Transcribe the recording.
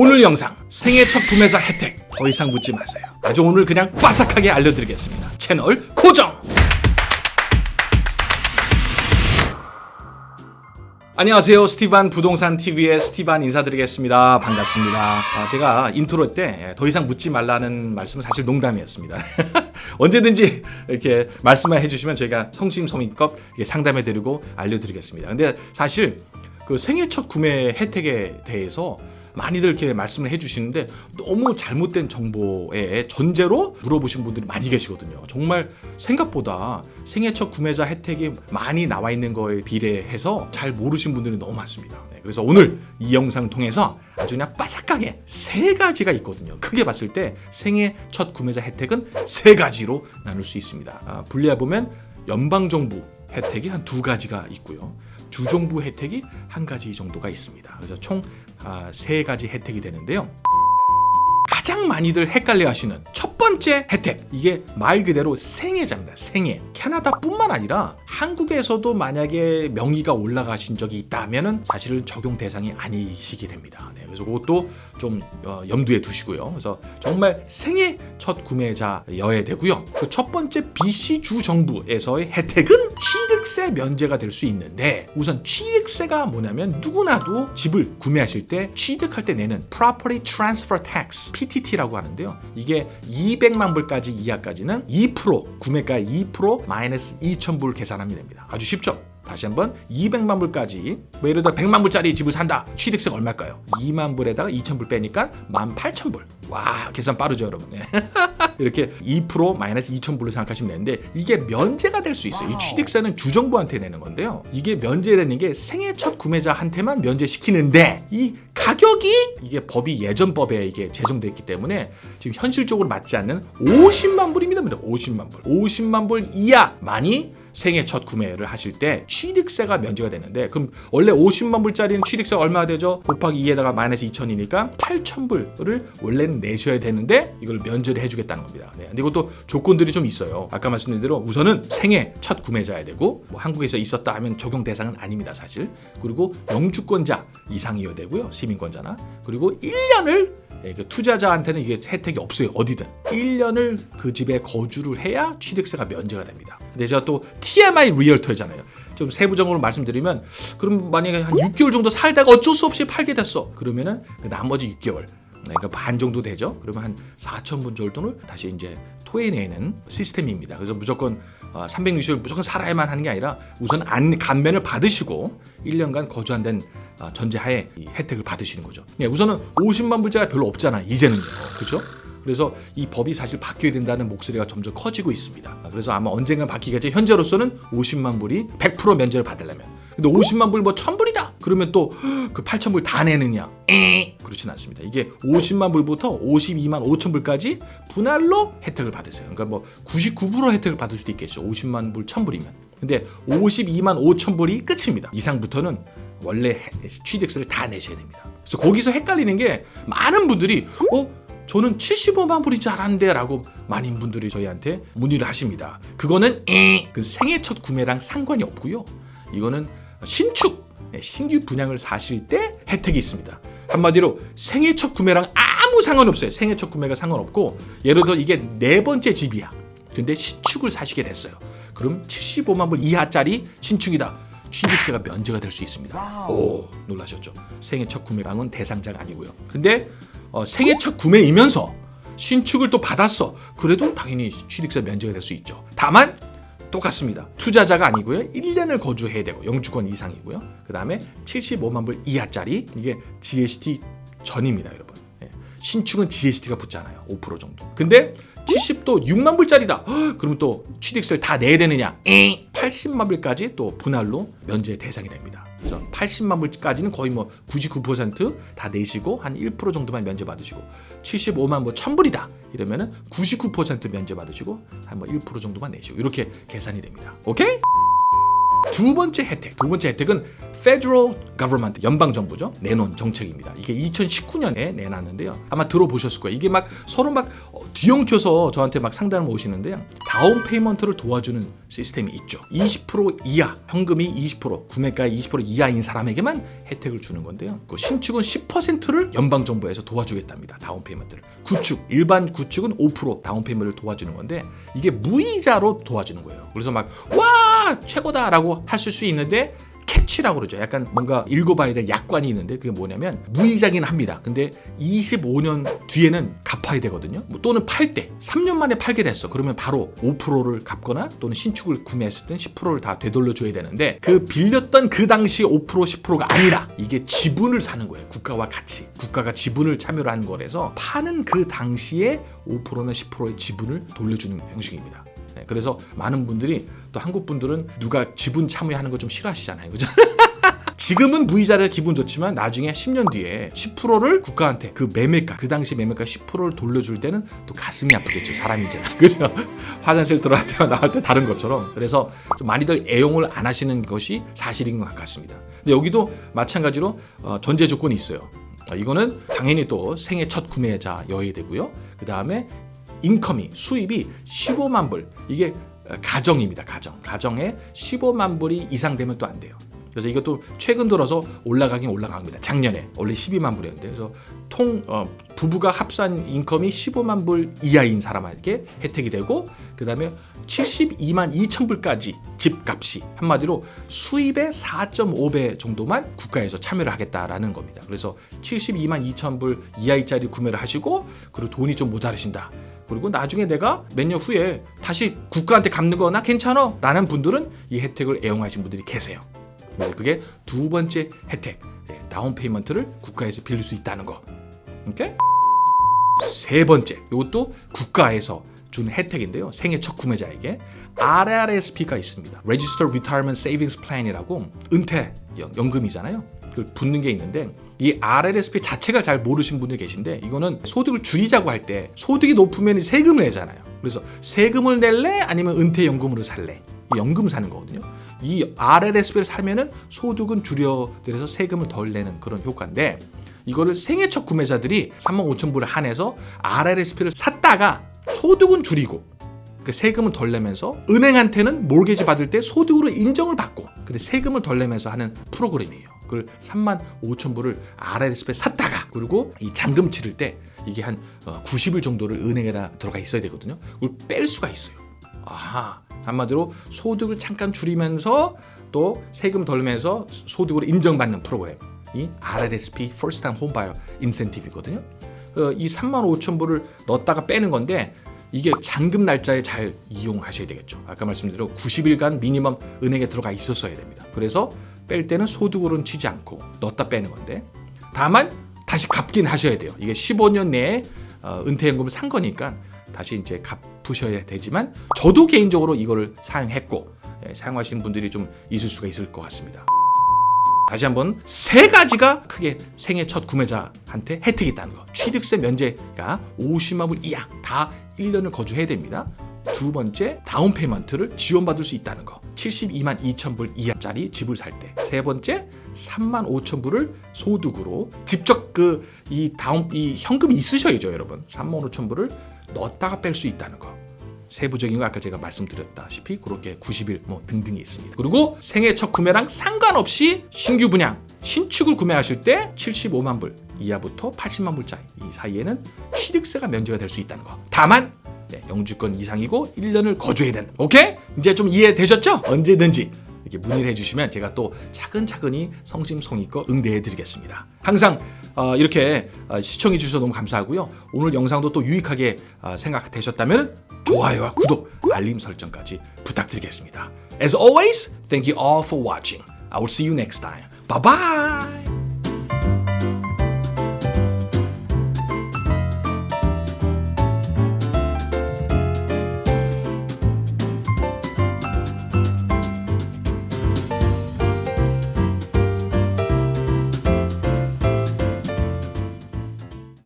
오늘 영상 생애 첫 구매자 혜택 더 이상 묻지 마세요. 아주 오늘 그냥 빠삭하게 알려드리겠습니다. 채널 고정! 안녕하세요. 스티반 부동산 TV의 스티반 인사드리겠습니다. 반갑습니다. 아, 제가 인트로 때 더 이상 묻지 말라는 말씀은 사실 농담이었습니다. 언제든지 이렇게 말씀만 해주시면 저희가 성심성의껏 상담해드리고 알려드리겠습니다. 근데 사실 그 생애 첫 구매 혜택에 대해서 많이들 이렇게 말씀을 해주시는데 너무 잘못된 정보에 전제로 물어보신 분들이 많이 계시거든요. 정말 생각보다 생애 첫 구매자 혜택이 많이 나와 있는 거에 비례해서 잘 모르신 분들이 너무 많습니다. 네, 그래서 오늘 이 영상을 통해서 아주 그냥 빠삭하게 세 가지가 있거든요. 크게 봤을 때 생애 첫 구매자 혜택은 세 가지로 나눌 수 있습니다. 아, 분리해 보면 연방정부 혜택이 한 두 가지가 있고요. 주정부 혜택이 한 가지 정도가 있습니다. 그래서 총 세 가지 혜택이 되는데요. 가장 많이들 헷갈려 하시는 첫 번째 혜택. 이게 말 그대로 생애자입니다 생애. 캐나다뿐만 아니라 한국에서도 만약에 명의가 올라가신 적이 있다면 사실은 적용 대상이 아니시게 됩니다. 네, 그래서 그것도 좀 어, 염두에 두시고요. 그래서 정말 생애 첫 구매자여야 되고요. 그 첫 번째 BC 주 정부에서의 혜택은 취득세 면제가 될 수 있는데 우선 취득세가 뭐냐면 누구나도 집을 구매하실 때 취득할 때 내는 Property Transfer Tax PTT라고 하는데요. 이게 200만 불까지 이하까지는 2% 구매가 2% 마이너스 2,000불 계산하면 됩니다. 아주 쉽죠? 다시 한번 200만 불까지. 뭐 예를 들어 100만 불짜리 집을 산다. 취득세가 얼마일까요? 2만 불에다가 2천 불 빼니까 18,000불. 와 계산 빠르죠 여러분. 네. 이렇게 2% 마이너스 2천 불로 생각하시면 되는데 이게 면제가 될 수 있어요. 이 취득세는 주정부한테 내는 건데요. 이게 면제되는 게 생애 첫 구매자한테만 면제시키는데 이 가격이 이게 법이 예전 법에 이게 제정됐기 때문에 지금 현실적으로 맞지 않는 50만 불입니다 50만 불. 50만 불 이하만이 생애 첫 구매를 하실 때 취득세가 면제가 되는데 그럼 원래 50만 불짜리는 취득세가 얼마 되죠? 곱하기 2에다가 마이너스 2천이니까 8천 불을 원래는 내셔야 되는데 이걸 면제를 해주겠다는 겁니다. 네. 근데 이것도 조건들이 좀 있어요. 아까 말씀드린 대로 우선은 생애 첫 구매자야 되고 뭐 한국에서 있었다 하면 적용 대상은 아닙니다. 사실. 그리고 영주권자 이상이어야 되고요. 시민권자나 그리고 1년을 예, 그 투자자한테는 이게 혜택이 없어요. 어디든. 1년을 그 집에 거주를 해야 취득세가 면제가 됩니다. 근데 제가 또 TMI 리얼터잖아요. 좀 세부적으로 말씀드리면 그럼 만약에 한 6개월 정도 살다가 어쩔 수 없이 팔게 됐어. 그러면은 그 나머지 6개월 그러니까 반 정도 되죠. 그러면 한 4천 분 정도를 다시 이제 토해내는 시스템입니다. 그래서 무조건 360일 무조건 살아야만 하는 게 아니라 우선 안 감면을 받으시고 1년간 거주한 된 어, 전제하에 혜택을 받으시는 거죠. 예, 우선은 50만 불자가 별로 없잖아 이제는요. 그렇죠? 그래서 이 법이 사실 바뀌어야 된다는 목소리가 점점 커지고 있습니다. 그래서 아마 언젠가 바뀌겠지. 현재로서는 50만 불이 100% 면제를 받으려면. 근데 50만 불 뭐 1000불이다. 그러면 또 그 8000불 다 내느냐? 에 그렇진 않습니다. 이게 50만 불부터 52만 5천 불까지 분할로 혜택을 받으세요. 그러니까 뭐 99% 혜택을 받을 수도 있겠죠. 50만 불 1000불이면. 근데 52만 5천 불이 끝입니다. 이상부터는 원래 취득세를 다 내셔야 됩니다. 그래서 거기서 헷갈리는 게 많은 분들이 어 저는 75만 불인 줄 알았는데 라고 많은 분들이 저희한테 문의를 하십니다. 그거는 그 생애 첫 구매랑 상관이 없고요. 이거는 신축, 네, 신규 분양을 사실 때 혜택이 있습니다. 한마디로 생애 첫 구매랑 아무 상관없어요. 생애 첫 구매가 상관없고 예를 들어 이게 네 번째 집이야. 근데 신축을 사시게 됐어요. 그럼 75만 불 이하짜리 신축이다. 취득세가 면제가 될 수 있습니다. 오 놀라셨죠? 생애 첫 구매랑은 대상자가 아니고요. 근데 어, 생애 첫 구매이면서 신축을 또 받았어. 그래도 당연히 취득세 면제가 될 수 있죠. 다만 똑같습니다. 투자자가 아니고요. 1년을 거주해야 되고 영주권 이상이고요. 그 다음에 75만 불 이하짜리 이게 GST 전입니다, 여러분. 예. 신축은 GST가 붙잖아요. 5% 정도. 근데 70도 6만 불짜리다. 그러면 또 취득세를 다 내야 되느냐? 80만 불까지 또 분할로 면제 대상이 됩니다. 그래서 80만 불까지는 거의 뭐 99%다 내시고 한 1% 정도만 면제 받으시고 75만 뭐 1000불이다 이러면은 99% 면제 받으시고 한 뭐 1% 정도만 내시고 이렇게 계산이 됩니다. 오케이? 두 번째 혜택. 두 번째 혜택은 Federal Government 연방 정부죠. 내놓은 정책입니다. 이게 2019년에 내놨는데요. 아마 들어보셨을 거예요. 이게 막 서로 막 어, 뒤엉켜서 저한테 막 상담을 오시는데요. down payment를 도와주는 시스템이 있죠. 20% 이하 현금이 20% 구매가 20% 이하인 사람에게만 혜택을 주는 건데요. 그 신축은 10%를 연방 정부에서 도와주겠답니다. down payment를. 구축 일반 구축은 5% down payment를 도와주는 건데 이게 무이자로 도와주는 거예요. 그래서 막 와 최고다라고 하실 수 있는데 캐치라고 그러죠. 약간 뭔가 읽어봐야 될 약관이 있는데 그게 뭐냐면 무이자긴 합니다. 근데 25년 뒤에는 갚아야 되거든요. 뭐 또는 팔 때 3년 만에 팔게 됐어. 그러면 바로 5%를 갚거나 또는 신축을 구매했을 땐 10%를 다 되돌려줘야 되는데 그 빌렸던 그 당시 5% 10%가 아니라 이게 지분을 사는 거예요. 국가와 같이 국가가 지분을 참여를 한 거라서 파는 그 당시에 5%나 10%의 지분을 돌려주는 형식입니다. 네, 그래서 많은 분들이 또 한국 분들은 누가 지분 참여하는 거 좀 싫어하시잖아요. 그죠? 지금은 무이자를 기분 좋지만 나중에 10년 뒤에 10%를 국가한테 그 매매가 그 당시 매매가 10%를 돌려줄 때는 또 가슴이 아프겠죠 사람이잖아 그죠? 화장실 들어갈 때와 나올 때 다른 것처럼. 그래서 좀 많이들 애용을 안 하시는 것이 사실인 것 같습니다. 근데 여기도 마찬가지로 어, 전제 조건이 있어요. 어, 이거는 당연히 또 생애 첫 구매자 여야 되고요. 그 다음에 인컴이 수입이 15만 불. 이게 어, 가정입니다 가정. 가정에 15만 불이 이상 되면 또 안 돼요. 그래서 이것도 최근 들어서 올라가긴 올라갑니다. 작년에 원래 12만 불이었는데. 그래서 통 어, 부부가 합산 인컴이 15만 불 이하인 사람에게 혜택이 되고 그 다음에 72만 2천 불까지 집값이 한마디로 수입의 4.5배 정도만 국가에서 참여를 하겠다라는 겁니다. 그래서 72만 2천 불 이하짜리 구매를 하시고 그리고 돈이 좀 모자르신다 그리고 나중에 내가 몇 년 후에 다시 국가한테 갚는 거나 괜찮아 라는 분들은 이 혜택을 애용하신 분들이 계세요. 네, 그게 두 번째 혜택 네, down payment를 국가에서 빌릴 수 있다는 거. 오케이? 세 번째 이것도 국가에서 준 혜택인데요. 생애 첫 구매자에게 RRSP가 있습니다. Registered Retirement Savings Plan이라고 은퇴 연- 연금이잖아요. 그걸 붙는 게 있는데 이 RRSP 자체가 잘 모르신 분들 계신데 이거는 소득을 줄이자고 할 때 소득이 높으면 세금을 내잖아요. 그래서 세금을 낼래? 아니면 은퇴연금으로 살래? 이 연금 사는 거거든요. 이 RRSP를 사면은 소득은 줄여들여서 세금을 덜 내는 그런 효과인데 이거를 생애 첫 구매자들이 3만 5천 불을 한해서 RRSP를 샀다가 소득은 줄이고 그 세금을 덜 내면서 은행한테는 몰개지 받을 때 소득으로 인정을 받고 근데 세금을 덜 내면서 하는 프로그램이에요. 그걸 3만 5천 불을 RRSP에 샀다가 그리고 이 잔금 치를 때 이게 한 어, 90일 정도를 은행에다 들어가 있어야 되거든요. 그걸 뺄 수가 있어요. 아하 한마디로 소득을 잠깐 줄이면서 또 세금 덜 내면서 소득으로 인정받는 프로그램 이 RRSP First Time Home Buyer Incentive이거든요. 어, 이 3만 5천 불을 넣었다가 빼는 건데 이게 잔금 날짜에 잘 이용하셔야 되겠죠. 아까 말씀드린 90일간 미니멈 은행에 들어가 있었어야 됩니다. 그래서 뺄 때는 소득으로는 치지 않고 넣었다 빼는 건데 다만 다시 갚긴 하셔야 돼요. 이게 15년 내에 어, 은퇴연금을 산 거니까 다시 이제 갚으셔야 되지만 저도 개인적으로 이거를 사용했고 예, 사용하시는 분들이 좀 있을 수가 있을 것 같습니다. 다시 한번 세 가지가 크게 생애 첫 구매자한테 혜택이 있다는 거. 취득세 면제가 50만 불 이하 다 1년을 거주해야 됩니다. 두 번째 down payment를 지원받을 수 있다는 거. 72만 2천 불 이하짜리 집을 살 때. 세 번째 3만 5천 불을 소득으로 직접 그 이 다운 이 현금이 있으셔야죠, 여러분. 3만 5천 불을 넣었다가 뺄 수 있다는 거. 세부적인 거 아까 제가 말씀드렸다시피 그렇게 90일 뭐 등등이 있습니다. 그리고 생애 첫 구매랑 상관없이 신규 분양, 신축을 구매하실 때 75만 불 이하부터 80만 불짜리 이 사이에는 취득세가 면제가 될 수 있다는 거. 다만 네, 영주권 이상이고 1년을 거주해야 되는. 오케이? 이제 좀 이해되셨죠? 언제든지 이렇게 문의를 해주시면 제가 또 차근차근히 성심성의껏 응대해 드리겠습니다. 항상 어, 이렇게 어, 시청해 주셔서 너무 감사하고요. 오늘 영상도 또 유익하게 어, 생각되셨다면 좋아요와 구독, 알림 설정까지 부탁드리겠습니다. As always, thank you all for watching. I will see you next time. Bye bye.